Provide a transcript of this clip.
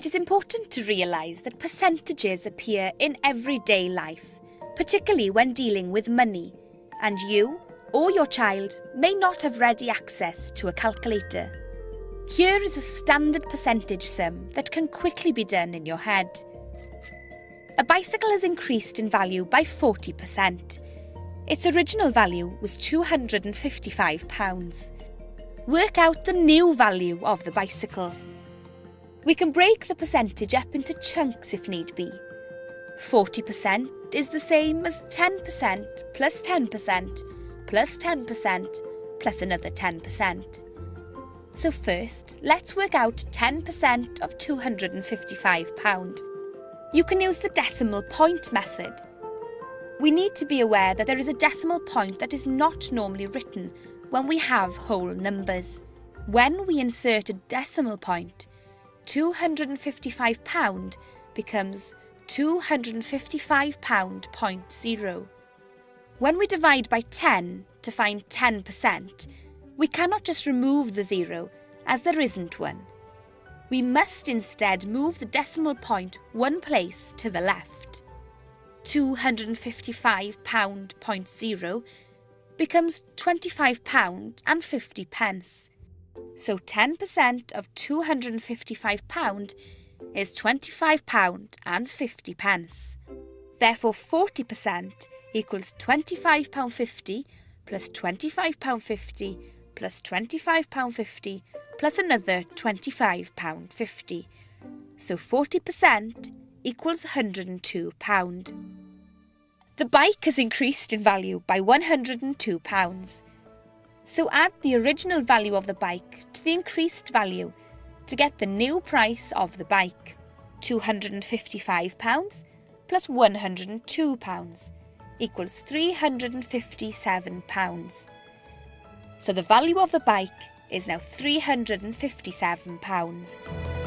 It is important to realise that percentages appear in everyday life, particularly when dealing with money, and you or your child may not have ready access to a calculator. Here is a standard percentage sum that can quickly be done in your head. A bicycle has increased in value by 40%. Its original value was £255. Work out the new value of the bicycle. We can break the percentage up into chunks if need be. 40% is the same as 10% plus 10% plus 10% plus another 10%. So first, let's work out 10% of £255. You can use the decimal point method. We need to be aware that there is a decimal point that is not normally written when we have whole numbers. When we insert a decimal point, £255 becomes £255.0. When we divide by 10 to find 10%, we cannot just remove the zero, as there isn't one. We must instead move the decimal point one place to the left. £255.0 becomes £25 and 50 pence. So 10% of £255 is £25 and 50 pence. Therefore 40% equals £25.50 plus £25.50 plus £25.50 plus another £25.50. So 40% equals £102. The bike has increased in value by £102. So add the original value of the bike to the increased value to get the new price of the bike. £255 plus £102 equals £357. So the value of the bike is now £357.